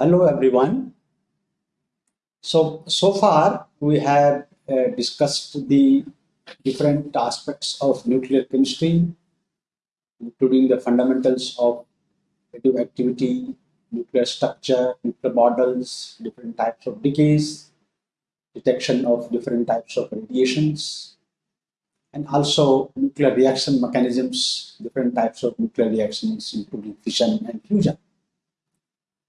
Hello, everyone. So, so far we have uh, discussed the different aspects of nuclear chemistry, including the fundamentals of radioactivity, nuclear structure, nuclear models, different types of decays, detection of different types of radiations, and also nuclear reaction mechanisms, different types of nuclear reactions, including fission and fusion.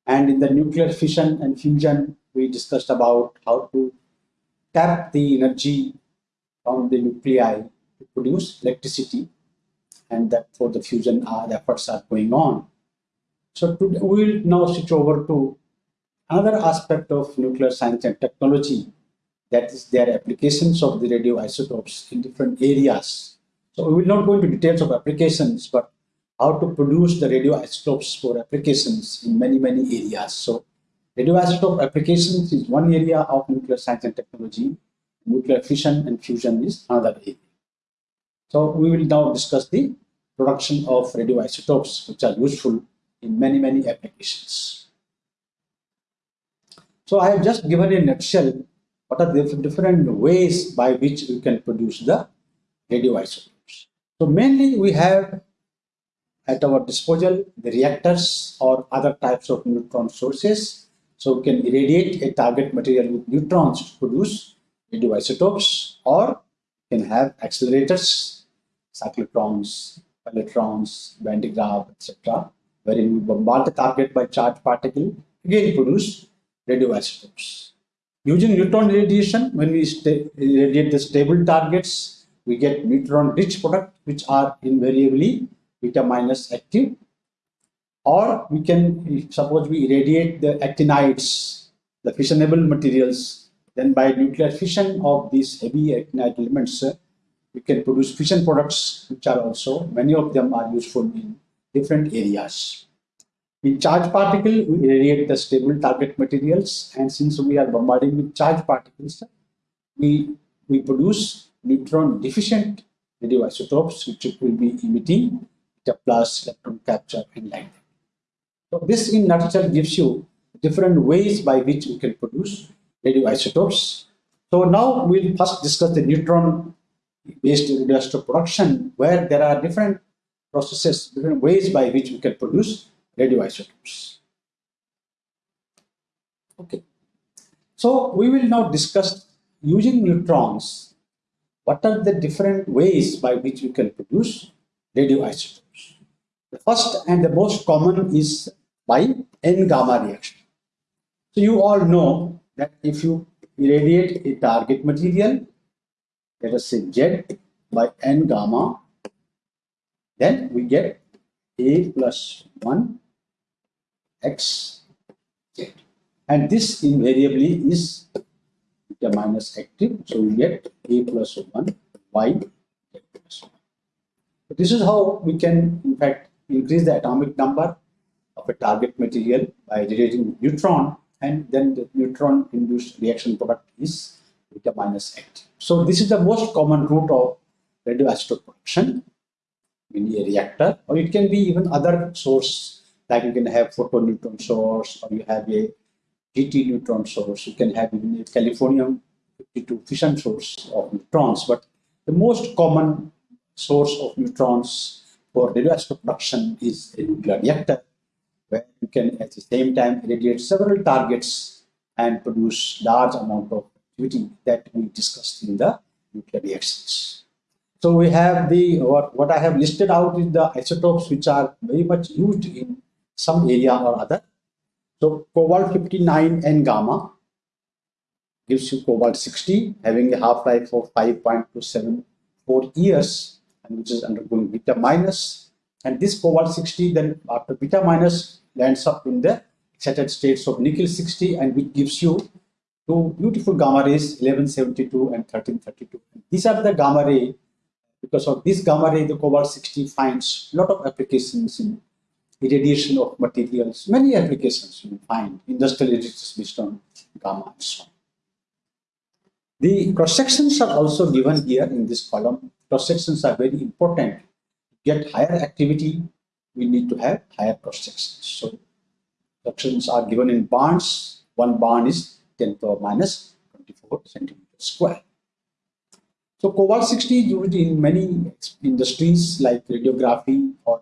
And in the nuclear fission and fusion, we discussed about how to tap the energy from the nuclei to produce electricity and that for the fusion uh, the efforts are going on. So today we will now switch over to another aspect of nuclear science and technology that is their applications of the radioisotopes in different areas. So we will not go into details of applications, but how to produce the radioisotopes for applications in many, many areas. So radioisotope applications is one area of nuclear science and technology. Nuclear fission and fusion is another area. So we will now discuss the production of radioisotopes, which are useful in many, many applications. So I have just given a nutshell what are the different ways by which we can produce the radioisotopes. So mainly we have at our disposal the reactors or other types of neutron sources. So we can irradiate a target material with neutrons to produce radioisotopes or we can have accelerators, cyclotrons, electrons, Van de Graaff, etc wherein we bombard the target by charged particle, again produce radioisotopes. Using neutron radiation, when we irradiate the stable targets, we get neutron-rich product, which are invariably beta minus active. Or we can, suppose we irradiate the actinides, the fissionable materials, then by nuclear fission of these heavy actinide elements, uh, we can produce fission products, which are also, many of them are useful in different areas. In charged particle, we irradiate the stable target materials, and since we are bombarding with charged particles, we, we produce neutron deficient radioisotopes, which will be emitting plus electron capture and light. So this in nutshell gives you different ways by which we can produce radioisotopes. So now we'll first discuss the neutron based radioisotope production, where there are different processes, different ways by which we can produce radioisotopes. Okay. So we will now discuss using neutrons, what are the different ways by which we can produce radioisotopes. The first and the most common is by N-gamma reaction. So you all know that if you irradiate a target material, let us say Z by N-gamma, then we get a plus 1 x z. And this invariably is beta minus active. So we get a plus 1 y z plus 1. So this is how we can, in fact, increase the atomic number of a target material by radiating neutron and then the neutron induced reaction product is beta minus active. So this is the most common route of radioisotope production in a reactor or it can be even other source like you can have photoneutron source or you have a DT neutron source you can have even a californium 52 fission source of neutrons but the most common source of neutrons for radioisotope production is a nuclear reactor where you can at the same time irradiate several targets and produce large amount of activity that we discussed in the nuclear reactions. So we have the, what, what I have listed out is the isotopes which are very much used in some area or other. So cobalt 59 N gamma gives you cobalt 60 having a half-life of 5.274 years and which is undergoing beta minus and this cobalt 60 then after beta minus lands up in the excited states of nickel 60 and which gives you two beautiful gamma rays 1172 and 1332 these are the gamma ray because of this gamma ray, the cobalt 60 finds a lot of applications in irradiation of materials, many applications you find, industrial irradiations based on gamma and so on. The cross sections are also given here in this column. Cross sections are very important. To get higher activity, we need to have higher cross sections. So Instructions are given in barns. One barn is 10 power minus 24 centimeter square. So cobalt 60 is used in many industries like radiography or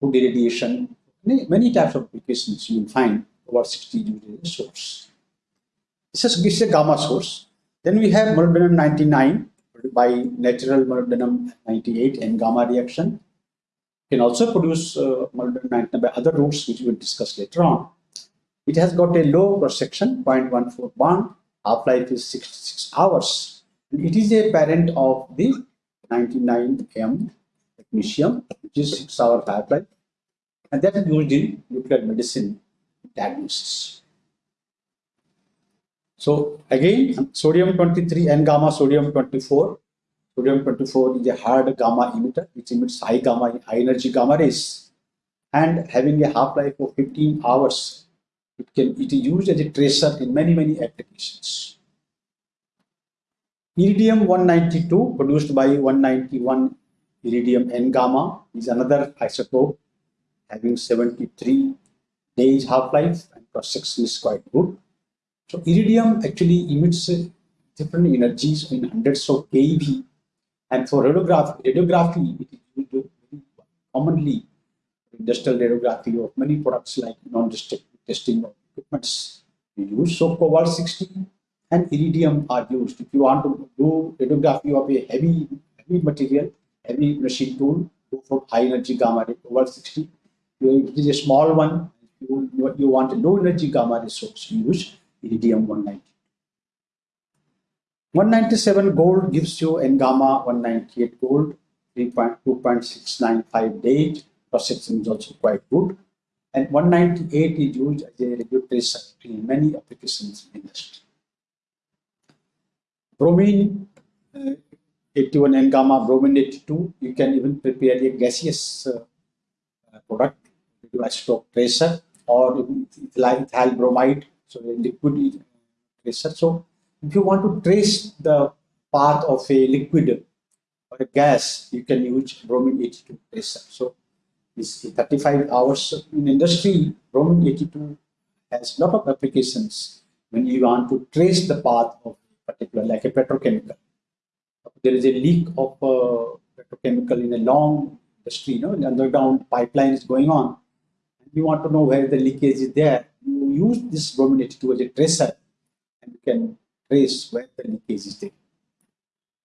food irradiation. Many, many types of applications you will find cobalt 60 used as a source. This is, this is a gamma source. Then we have molybdenum 99 by natural molybdenum 98 and gamma reaction. Can also produce uh, molybdenum 99 by other routes which we will discuss later on. It has got a low cross section, 0.14 barn, half-life is 66 hours And it is a parent of the 99M technetium, which is 6 hour half-life, and that is used in nuclear medicine diagnosis. So again, sodium 23 and gamma sodium 24. Sodium 24 is a hard gamma emitter, which emits high gamma, high energy gamma rays, and having a half-life of 15 hours. It can it is used as a tracer in many many applications. Iridium 192 produced by 191 iridium N gamma is another isotope having 73 days half-life and cross-section is quite good. So iridium actually emits uh, different energies in hundreds of keV and for radiography, radiography it is used commonly industrial radiography of many products like non-destructive testing of equipments we use. So cobalt 60 and iridium are used. If you want to do radiography of a heavy, heavy material, heavy machine tool, go for high energy gamma ray over 60. If it is a small one, you, you want a low energy gamma ray source, use iridium 190. 197 gold gives you N gamma 198 gold, 3.2.695 days. Perception is also quite good. And 198 is used as a tracer in many applications in industry bromine uh, 81 and gamma bromine 82 you can even prepare a gaseous uh, product do isotope tracer or ethyl bromide so a liquid tracer so if you want to trace the path of a liquid or a gas you can use bromine 82 tracer so this 35 hours in industry bromine 82 has lot of applications when you want to trace the path of particular, like a petrochemical. There is a leak of uh, petrochemical in a long industry, you know, underground pipeline is going on. And you want to know where the leakage is there. You use this bromine 82 as a tracer and you can trace where the leakage is there.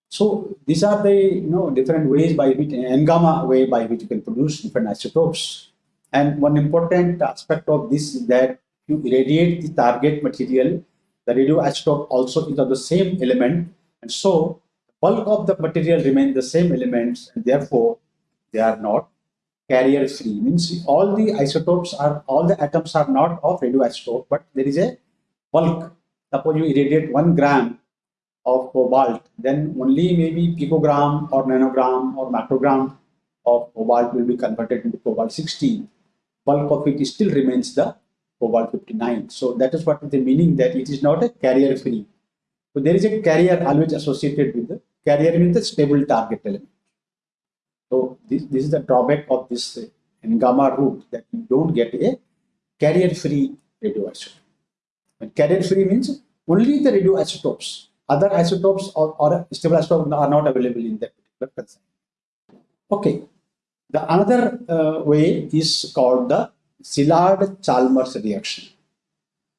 So these are the you know different ways by which N gamma way by which you can produce different isotopes. And one important aspect of this is that you irradiate the target material the radioisotope also is of the same element and so bulk of the material remain the same elements and therefore they are not carrier free means all the isotopes are all the atoms are not of radioisotope but there is a bulk suppose you irradiate one gram of cobalt then only maybe picogram or nanogram or microgram of cobalt will be converted into cobalt 60 bulk of it still remains the cobalt 59. So that is what the meaning that it is not a carrier free. So there is a carrier always associated with the carrier means the stable target element. So this, this is the drawback of this uh, gamma route that you don't get a carrier free radioisotope. And carrier free means only the radioisotopes. Other isotopes or, or stable isotopes are not available in that particular concept. Okay. The another uh, way is called the Szilard-Chalmers reaction.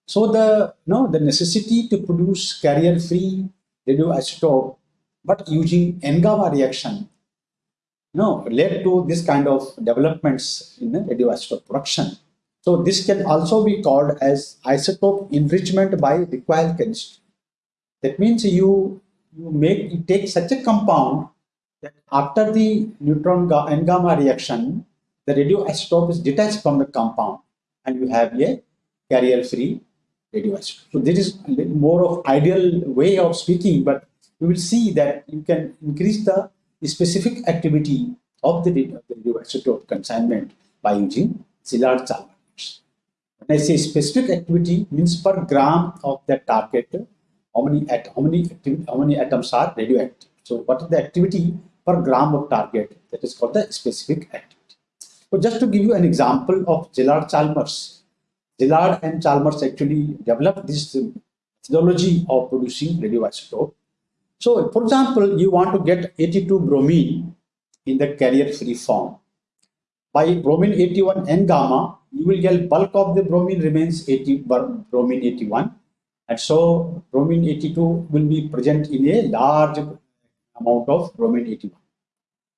So the no the necessity to produce carrier-free radioisotope, but using N-gamma reaction, no, led to this kind of developments in the radioisotope production. So this can also be called as isotope enrichment by recoil chemistry. That means you you make you take such a compound that after the neutron N gamma reaction, the radioisotope is detached from the compound and you have a carrier-free radioisotope. So this is more of ideal way of speaking, but you will see that you can increase the specific activity of the, radioisotope consignment by using Szilard-Chalmers. When I say specific activity means per gram of the target, how many, at, how many, how many atoms are radioactive. So what is the activity per gram of target? That is called the specific activity. So just to give you an example of Szilard Chalmers, Szilard and Chalmers actually developed this methodology of producing radioisotope. So, for example, you want to get 82 bromine in the carrier-free form. By bromine 81 N gamma, you will get bulk of the bromine remains 80 bromine 81 and so bromine 82 will be present in a large amount of bromine 81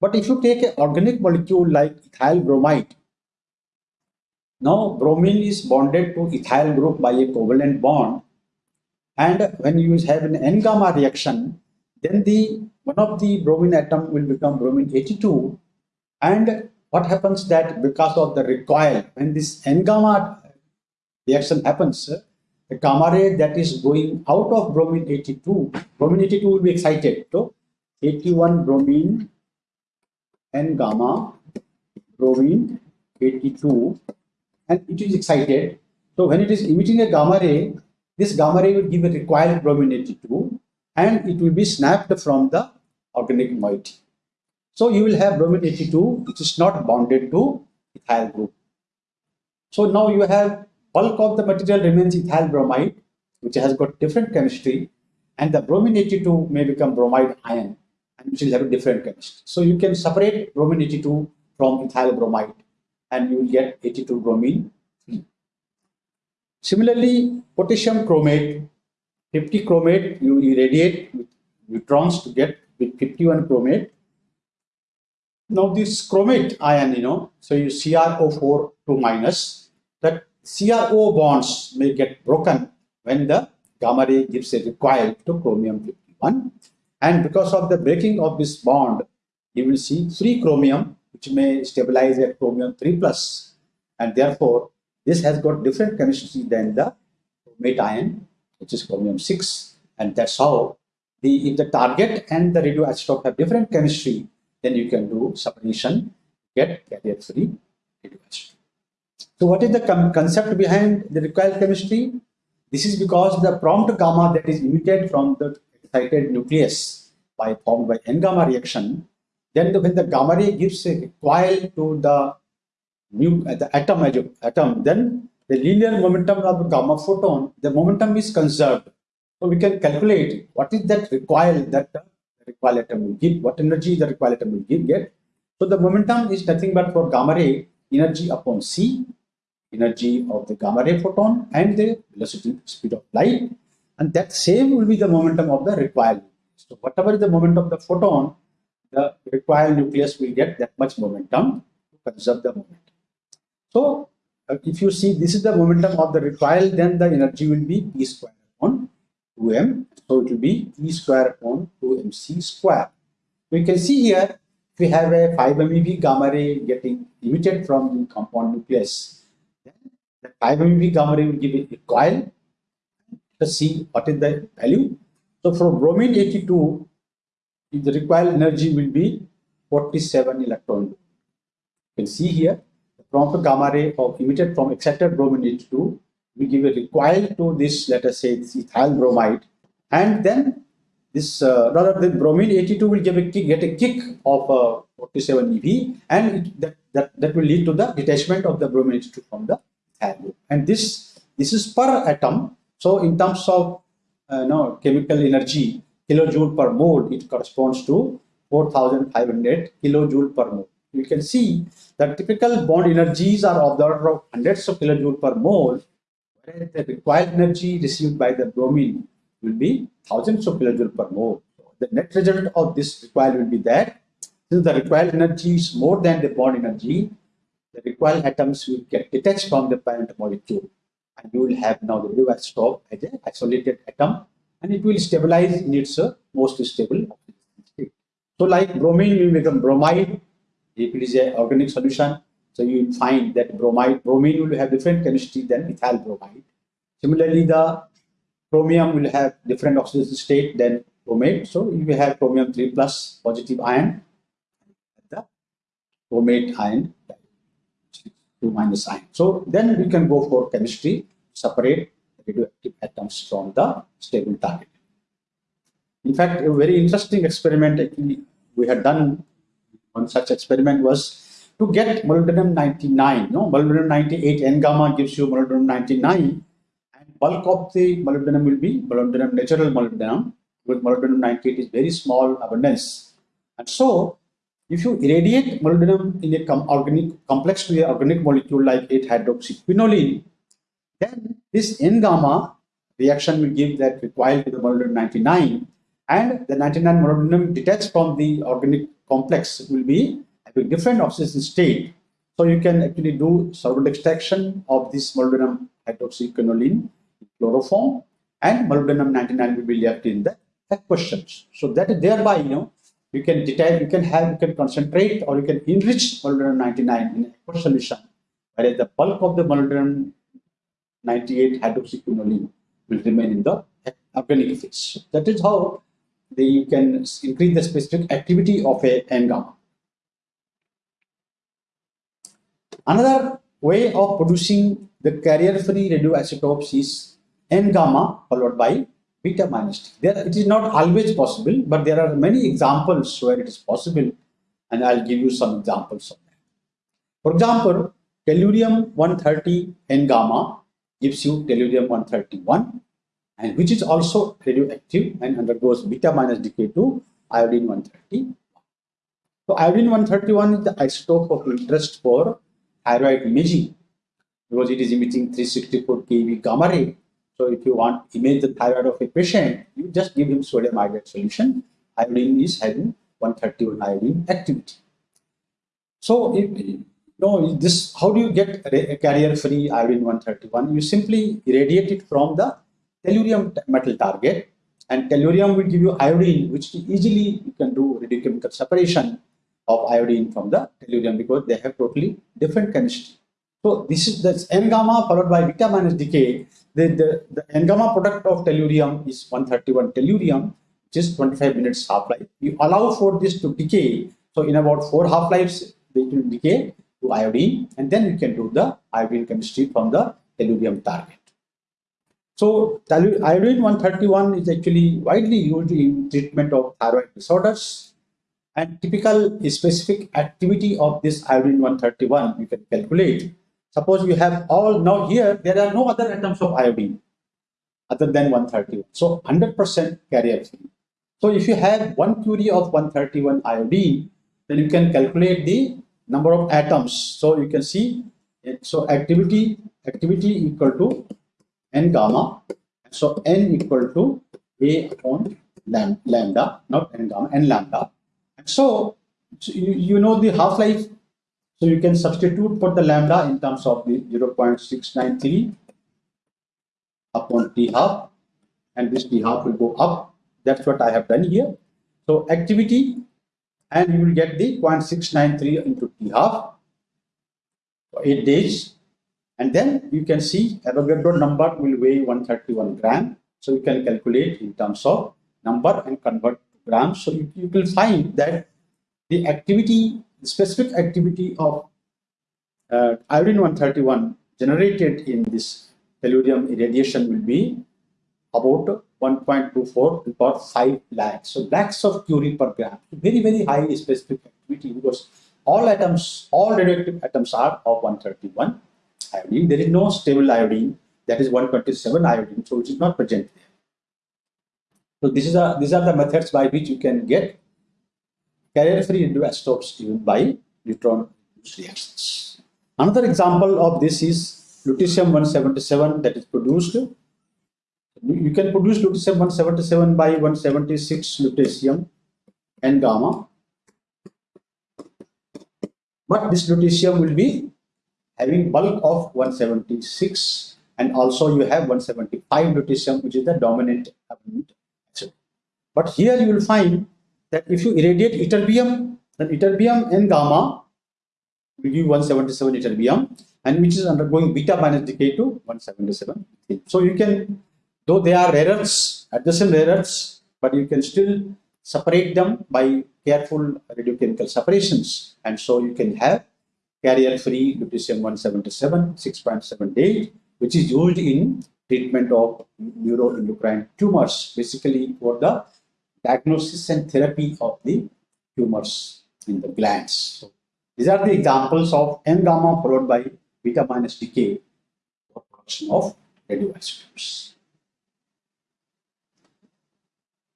but if you take an organic molecule like ethyl bromide now bromine is bonded to ethyl group by a covalent bond. And when you have an n gamma reaction then the one of the bromine atom will become bromine 82 and what happens that because of the recoil when this n gamma reaction happens the gamma ray that is going out of bromine 82 bromine 82 will be excited. So 81 bromine n gamma bromine 82 and it is excited. So when it is emitting a gamma ray this gamma ray will give a recoiled bromine 82 and it will be snapped from the organic moiety so you will have bromine 82, which is not bonded to ethyl group. So now you have bulk of the material remains ethyl bromide, which has got different chemistry, and the bromine 82 may become bromide ion, and which will have a different chemistry. So you can separate bromine 82 from ethyl bromide, and you will get 82 bromine 3. Similarly, potassium chromate, 50 chromate, you irradiate with neutrons to get with 51 chromate, now this chromate ion, you know, so you CrO4 2 minus, that CRO bonds may get broken when the gamma ray gives a recoil to chromium 51. And because of the breaking of this bond, you will see free chromium, which may stabilize at chromium 3 plus. And therefore, this has got different chemistry than the chromate ion, which is chromium 6. And that's how the if the target and the radioisotope have different chemistry, then you can do separation, get carrier free radioisotope. So what is the concept behind the recoil chemistry? This is because the prompt gamma that is emitted from the excited nucleus by formed by N gamma reaction, then the, when the gamma ray gives a coil to the new the atom atom, then the linear momentum of the gamma photon, the momentum is conserved. So we can calculate what is that recoil that recoil atom will give, what energy the recoil atom will give, get. So the momentum is nothing but for gamma ray energy upon c, energy of the gamma ray photon and the velocity speed of light. And that same will be the momentum of the recoil. So whatever is the momentum of the photon, the recoil nucleus will get that much momentum to conserve the momentum. So if you see this is the momentum of the recoil, then the energy will be p square upon 2m. So it will be E square upon 2mc square. We can see here we have a 5 MeV gamma ray getting emitted from the compound nucleus. Then the 5 MeV gamma ray will give a coil. Let's see what is the value. So for bromine 82, the required energy will be 47 electron. You can see here the gamma ray of emitted from excited bromine 82 we give a recoil to this, let us say, ethyl bromide, and then this uh, rather the bromine 82 will give a kick, get a kick of uh, 47 EV, and it, that, that that will lead to the detachment of the bromine 82 from the ethyl group. And this this is per atom. So in terms of uh, no chemical energy, kilojoule per mole, it corresponds to 4,500 kilojoule per mole. You can see that typical bond energies are of the order of hundreds of kilojoule per mole the required energy received by the bromine will be thousands of kilojoule per mole. The net result of this recoil will be that since the required energy is more than the bond energy, the required atoms will get detached from the parent molecule and you will have now the radioisotope as an isolated atom and it will stabilize in its uh, most stable state. So like bromine will become bromide if it is an organic solution so you will find that bromide, bromine will have different chemistry than ethyl bromide. Similarly, the chromium will have different oxidation state than chromate. So you will have chromium 3 plus positive ion, the chromate ion 2 minus ion. So then we can go for chemistry, separate radioactive atoms from the stable target. In fact, a very interesting experiment we had done one such experiment was to get molybdenum 99. No, molybdenum 98 N gamma gives you molybdenum 99, and bulk of the molybdenum will be molybdenum natural molybdenum. With molybdenum 98 is very small abundance, and so if you irradiate molybdenum in a com organic complex to a organic molecule like 8-hydroxyquinoline, then this N gamma reaction will give that recoil to the molybdenum 99 and the 99 molybdenum detached from the organic complex will be having different oxidation state. So you can actually do solvent extraction of this molybdenum hydroxyquinoline chloroform and molybdenum 99 will be left in the aqueous So that thereby, you know, you can detail, you can have, you can concentrate or you can enrich molybdenum 99 in aqueous solution, whereas the bulk of the molybdenum 98 hydroxyquinoline will remain in the organic phase. That is how they, you can increase the specific activity of a N-gamma. Another way of producing the carrier-free radioisotopes is N-gamma followed by beta minus T. There, it is not always possible, but there are many examples where it is possible, and I'll give you some examples of that. For example, tellurium-130 N-gamma gives you tellurium-131 and which is also radioactive and undergoes beta minus decay to iodine 131. So iodine 131 is the isotope of interest for thyroid imaging because it is emitting 364 keV gamma ray. So if you want to image the thyroid of a patient, you just give him sodium iodide solution. Iodine is having 131 iodine activity. So if no, this how do you get carrier-free iodine 131? You simply irradiate it from the tellurium metal target and tellurium will give you iodine which easily you can do radiochemical separation of iodine from the tellurium because they have totally different chemistry. So this is the N gamma followed by beta minus decay. The, the, the N gamma product of tellurium is 131 tellurium, which is 25 minutes half-life. You allow for this to decay. So in about four half-lives, they will decay to iodine and then you can do the iodine chemistry from the tellurium target. So iodine 131 is actually widely used in treatment of thyroid disorders and typical specific activity of this iodine 131 you can calculate. Suppose you have all, now here there are no other atoms of iodine other than 131. So 100% carrier free. So if you have one curie of 131 iodine, then you can calculate the number of atoms. So you can see, so activity, activity equal to n gamma. So n equal to a upon lambda, not n gamma, n lambda. So, so you, you know the half-life. So you can substitute for the lambda in terms of the 0.693 upon t half and this t half will go up. That's what I have done here. So activity and you will get the 0.693 into t half for 8 days and then you can see Avogadro number will weigh 131 gram. So you can calculate in terms of number and convert to grams. So you, you will find that the activity, the specific activity of uh, iodine 131 generated in this tellurium irradiation will be about 1.24 to power 5 lakhs. So lakhs of curie per gram. Very, very high specific activity because all atoms, all radioactive atoms are of 131 iodine. There is no stable iodine, that is 127 iodine, so it is not present there. So this is a, these are the methods by which you can get carrier-free radioisotopes even by neutron reactions. Another example of this is lutetium-177 that is produced. You can produce lutetium-177 by 176 lutetium and gamma. But this lutetium will be having bulk of 176 and also you have 175 lutetium which is the dominant element. But here you will find that if you irradiate ytterbium, then ytterbium and gamma will give 177 ytterbium and which is undergoing beta minus decay to 177. So you can, though they are rare earths, adjacent rare earths, but you can still separate them by careful radiochemical separations and so you can have carrier-free lutetium-177, 6.78, which is used in treatment of neuroendocrine tumors, basically for the diagnosis and therapy of the tumors in the glands. So These are the examples of N gamma followed by beta minus decay for production of radioisotopes.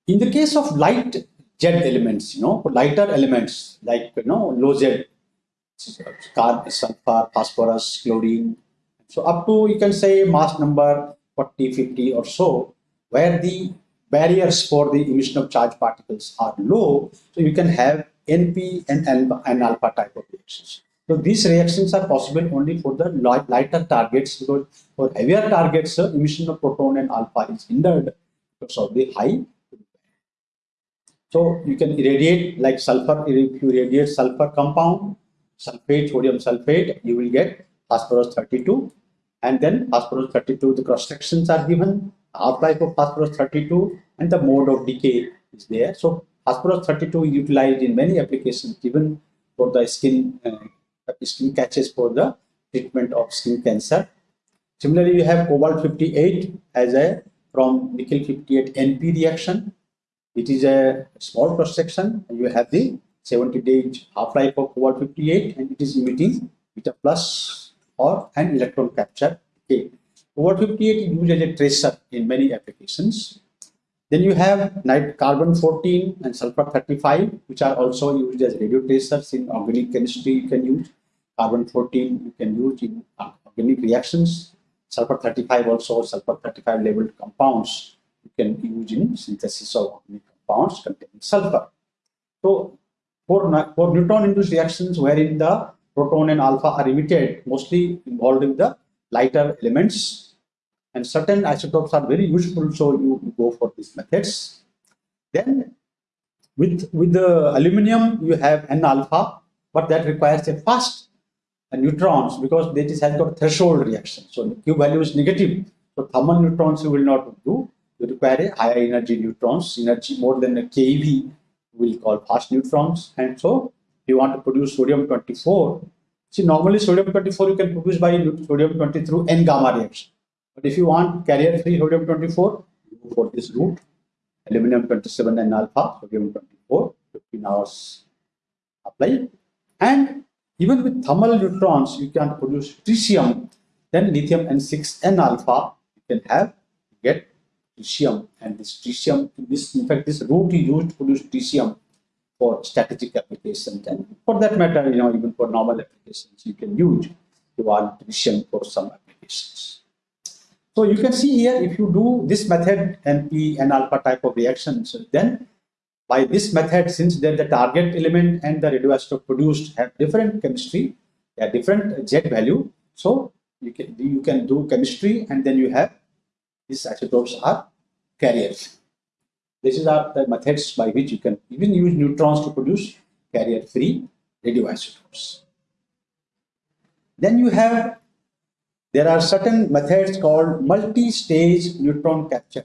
In the case of light Z elements, you know, lighter elements like, you know, low Z, sulfur, phosphorus, chlorine. So up to, you can say mass number 40, 50 or so, where the barriers for the emission of charged particles are low, so you can have NP and, and alpha type of reactions. So these reactions are possible only for the lighter targets because for heavier targets, uh, emission of proton and alpha is hindered because of the high. So you can irradiate like sulfur, if you irradiate sulfur compound, sulfate, sodium sulfate, you will get phosphorus 32 and then phosphorus 32, the cross sections are given, half-life of phosphorus 32 and the mode of decay is there. So phosphorus 32 is utilized in many applications even for the skin uh, skin catches for the treatment of skin cancer. Similarly, you have cobalt 58 as a from nickel 58 NP reaction. It is a small cross section. You have the 70 day half-life of cobalt 58 and it is emitting beta plus or an electron capture. Okay. Cobalt 58 is used as a tracer in many applications. Then you have night carbon 14 and sulfur 35, which are also used as radio tracers in organic chemistry. You can use carbon 14 you can use in organic reactions sulfur 35 also sulfur 35 labeled compounds you can use in synthesis of organic compounds containing sulfur so for, for neutron induced reactions wherein the proton and alpha are emitted mostly involving the lighter elements and certain isotopes are very useful so you go for these methods then with with the aluminum you have n alpha but that requires a fast uh, neutrons because this has got threshold reaction. So Q value is negative. So thermal neutrons you will not do. You require a higher energy neutrons, energy more than a keV we will call fast neutrons. And so you want to produce sodium 24, see normally sodium 24 you can produce by sodium 20 through N gamma reaction. But if you want carrier free sodium 24, go for this route, aluminum 27 and alpha, sodium 24, 15 hours apply. And even with thermal neutrons, you can produce tritium, then lithium N6 N alpha, you can have get tritium. And this tritium, this in fact, this route is used to produce tritium for strategic applications. And for that matter, you know, even for normal applications, you can use want tritium for some applications. So you can see here, if you do this method, NP and alpha type of reactions, then by this method, since then the target element and the radioisotope produced have different chemistry, they are different Z value. So you can you can do chemistry and then you have these isotopes are carriers. This is are the methods by which you can even use neutrons to produce carrier-free radioisotopes. Then you have there are certain methods called multi-stage neutron capture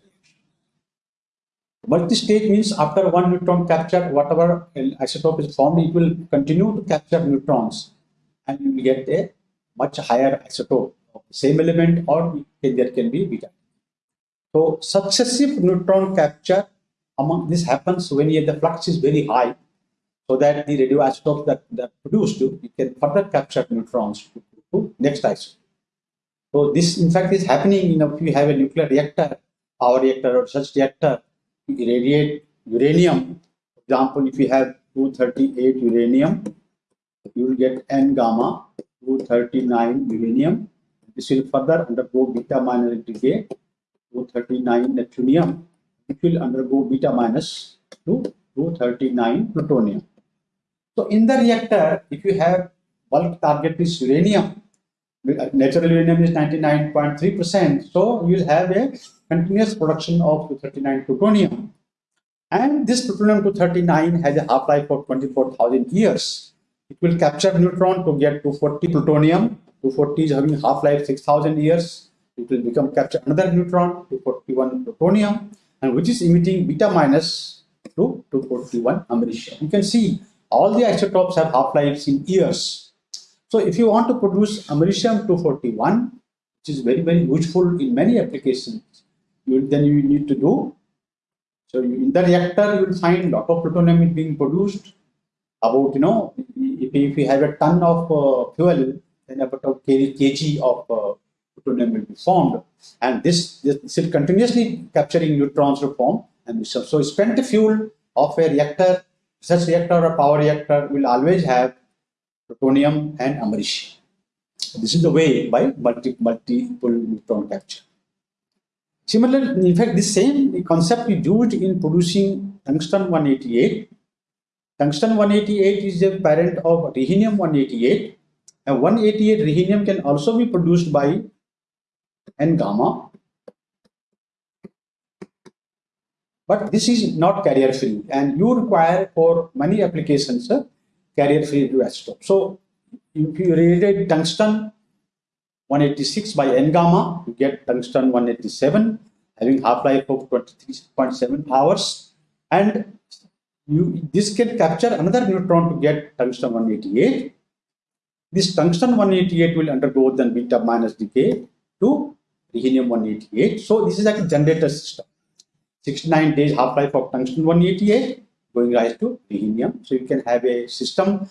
Multi-stage means after one neutron capture, whatever isotope is formed, it will continue to capture neutrons and you will get a much higher isotope of the same element or there can be beta. So successive neutron capture among this happens when the flux is very high so that the radioisotope that, that produced you can further capture neutrons to, to next isotope. So this in fact is happening you know if you have a nuclear reactor, power reactor or such reactor irradiate uranium. For example, if you have 238 uranium, you will get N gamma 239 uranium. This will further undergo beta minus decay 239 neptunium, which will undergo beta minus to 239 plutonium. So in the reactor, if you have bulk target is uranium, natural uranium is 99.3%, so you will have a continuous production of 239 plutonium. And this plutonium-239 has a half-life of 24,000 years. It will capture neutron to get 240 plutonium. 240 is having half-life 6,000 years. It will become capture another neutron, 241 plutonium, and which is emitting beta minus to 241 americium. You can see all the isotopes have half-lives in years. So if you want to produce americium 241, which is very, very useful in many applications, you, then you need to do. So you, in the reactor, you will find lot of plutonium is being produced. about, you know, if, if we have a ton of uh, fuel, then about a kg of uh, plutonium will be formed. And this, this is continuously capturing neutrons to form. And so, spent fuel of a reactor, such reactor or power reactor will always have plutonium and americium. This is the way by multi, multiple neutron capture. Similarly, in fact, this same concept is used in producing tungsten 188. Tungsten 188 is a parent of rhenium 188 and 188 rhenium can also be produced by N gamma but this is not carrier free and you require for many applications uh, carrier free radioisotope. So if you radiate tungsten 186 by N gamma, you get tungsten 187 having half-life of 23.7 hours and you this can capture another neutron to get tungsten 188. This tungsten 188 will undergo then beta minus decay to rhenium 188. So this is like a generator system. 69 days half-life of tungsten 188 going rise to rhenium. So you can have a system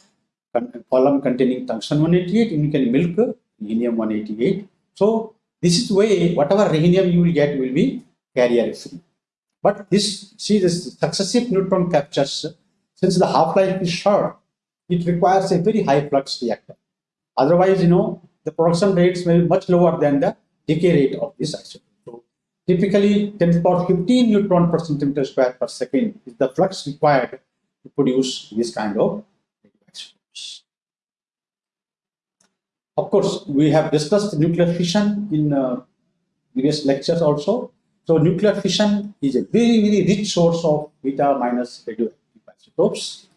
column containing tungsten 188 and you can milk rhenium 188. So this is way whatever rhenium you will get will be carrier free. But this, see this successive neutron captures, since the half-life is short, it requires a very high flux reactor. Otherwise, you know, the production rates may be much lower than the decay rate of this isotope. So typically 10 to the power 15 neutron per centimeter square per second is the flux required to produce this kind of isotopes. Of course, we have discussed nuclear fission in uh, previous lectures also. So nuclear fission is a very, very rich source of beta minus radioactive isotopes.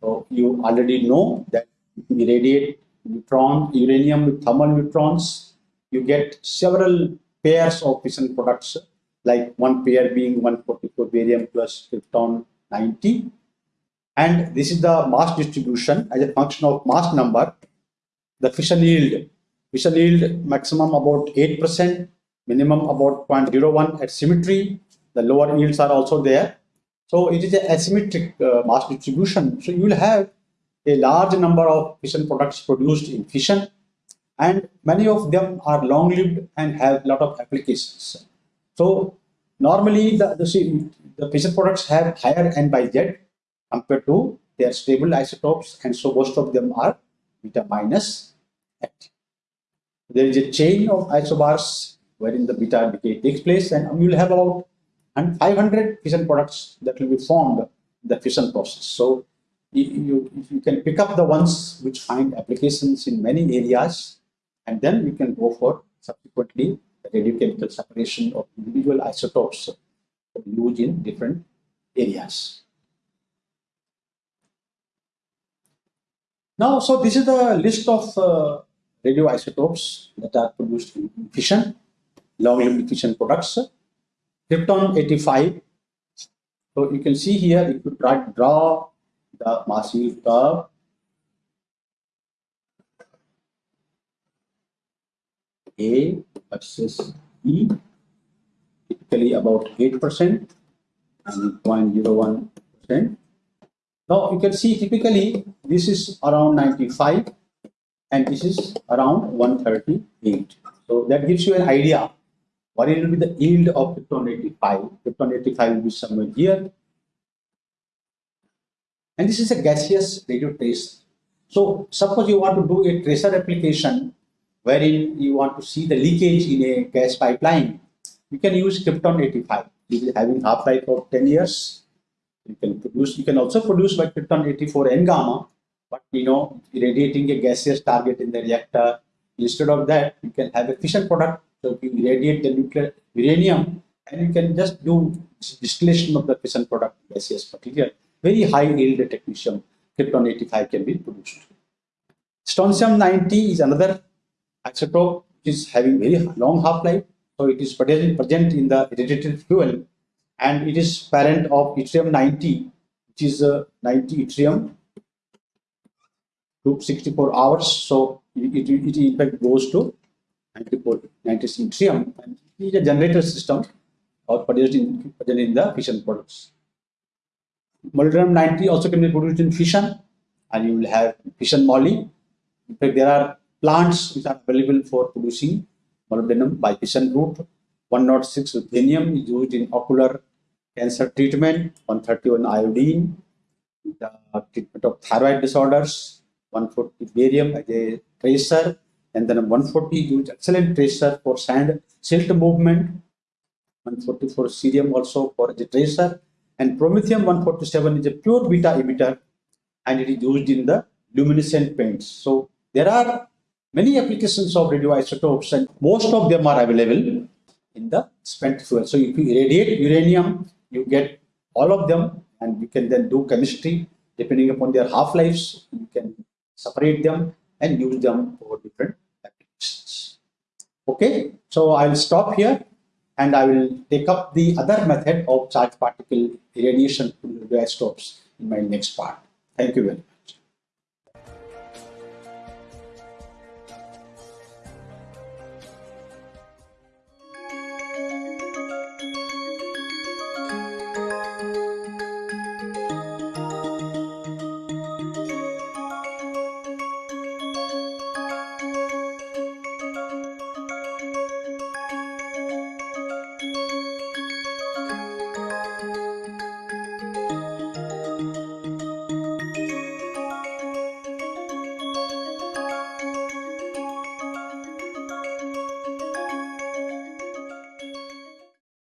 So you already know that we radiate neutron, uranium with thermal neutrons, you get several pairs of fission products, like one pair being 144 barium plus krypton 90. And this is the mass distribution as a function of mass number. The fission yield, fission yield maximum about 8%, minimum about 0.01 at symmetry. The lower yields are also there. So it is an asymmetric uh, mass distribution. So you will have a large number of fission products produced in fission and many of them are long lived and have a lot of applications. So normally the, the, the fission products have higher N by Z compared to their stable isotopes and so most of them are beta minus. There is a chain of isobars wherein the beta decay takes place and you will have about 500 fission products that will be formed in the fission process. So you, you can pick up the ones which find applications in many areas and then we can go for subsequently the radiochemical separation of individual isotopes used in different areas. Now, so this is the list of uh, radioisotopes that are produced in fission, long-lived fission products. Krypton 85. So you can see here, if you try to draw the mass yield curve, A versus E, typically about 8% and 0.01%. Now you can see typically this is around 95 and this is around 138. So that gives you an idea what will be the yield of krypton 85. Krypton 85 will be somewhere here. And this is a gaseous radio trace. So suppose you want to do a tracer application wherein you want to see the leakage in a gas pipeline, you can use krypton 85. It is having half-life of 10 years. You can produce, you can also produce by krypton 84 N gamma, but you know, irradiating a gaseous target in the reactor. Instead of that, you can have a fission product. So you irradiate the nuclear uranium and you can just do distillation of the fission product gaseous material. Very high yield technetium, krypton 85 can be produced. Strontium 90 is another isotope is having very long half-life. So it is present in the irradiated fuel and it is parent of yttrium 90, which is uh, 90 yttrium to 64 hours. So it, it, it in fact goes to 94, 90 yttrium and it is a generator system or produced in, present in the fission products. Molybdenum 90 also can be produced in fission and you will have fission moly. In fact, there are plants which are available for producing molybdenum by fission route. 106 ruthenium is used in ocular cancer treatment, 131 iodine, the treatment of thyroid disorders, 140 barium as a tracer, and then 140 used excellent tracer for sand silt movement, 144 cerium also for the tracer, and promethium 147 is a pure beta emitter and it is used in the luminescent paints. So there are many applications of radioisotopes and most of them are available in the spent fuel. So if you irradiate uranium, you get all of them and you can then do chemistry depending upon their half-lives. You can separate them and use them for different applications. Okay, so I'll stop here and I will take up the other method of charge particle irradiation to radioisotopes in my next part. Thank you very much.